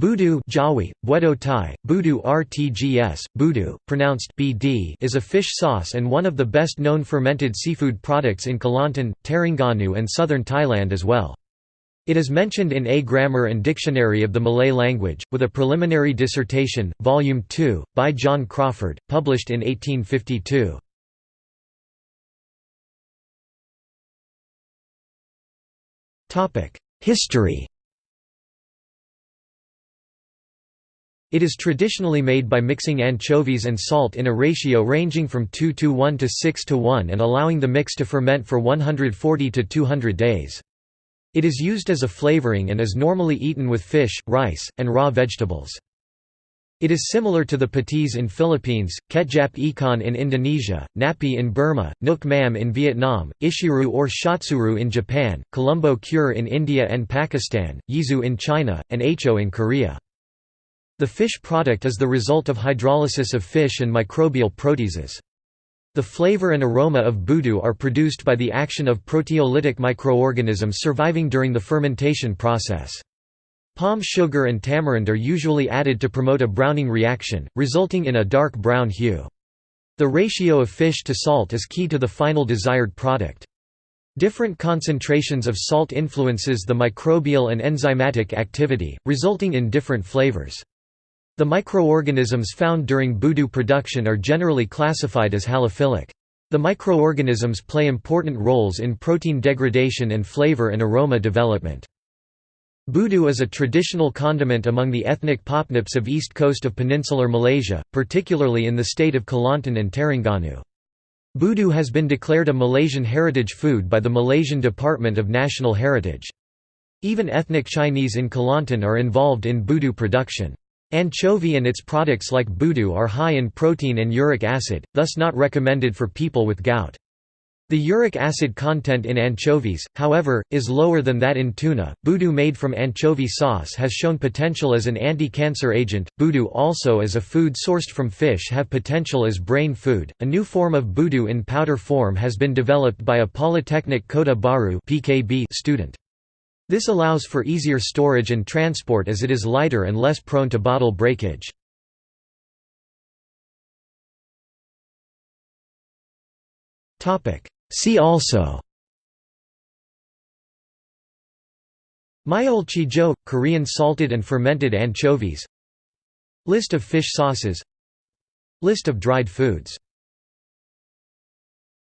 Budu Jawi, Buedo Thai, Budu RTGS, Budu, pronounced BD is a fish sauce and one of the best-known fermented seafood products in Kelantan, Terengganu and southern Thailand as well. It is mentioned in A Grammar and Dictionary of the Malay Language, with a preliminary dissertation, Volume 2, by John Crawfurd, published in 1852. History It is traditionally made by mixing anchovies and salt in a ratio ranging from 2 to 1 to 6 to 1 and allowing the mix to ferment for 140 to 200 days. It is used as a flavoring and is normally eaten with fish, rice, and raw vegetables. It is similar to the patis in Philippines, ketjap ikan in Indonesia, ngapi in Burma, nuoc mam in Vietnam, ishiru or shottsuru in Japan, colombo cure in India and Pakistan, yizu in China, and aicho in Korea. The fish product is the result of hydrolysis of fish and microbial proteases. The flavor and aroma of budu are produced by the action of proteolytic microorganisms surviving during the fermentation process. Palm sugar and tamarind are usually added to promote a browning reaction, resulting in a dark brown hue. The ratio of fish to salt is key to the final desired product. Different concentrations of salt influences the microbial and enzymatic activity, resulting in different flavors. The microorganisms found during budu production are generally classified as halophilic. The microorganisms play important roles in protein degradation and flavor and aroma development. Budu is a traditional condiment among the ethnic Popnips of east coast of peninsular Malaysia, particularly in the state of Kelantan and Terengganu. Budu has been declared a Malaysian heritage food by the Malaysian Department of National Heritage. Even ethnic Chinese in Kelantan are involved in budu production. Anchovy and its products like budu are high in protein and uric acid, thus not recommended for people with gout. The uric acid content in anchovies, however, is lower than that in tuna. Budu made from anchovy sauce has shown potential as an anti-cancer agent. Budu also as a food sourced from fish have potential as brain food. A new form of budu in powder form has been developed by a Polytechnic Kota Bharu student. This allows for easier storage and transport as it is lighter and less prone to bottle breakage. See also. Myeolchijo – Korean salted and fermented anchovies. List of fish sauces. List of dried foods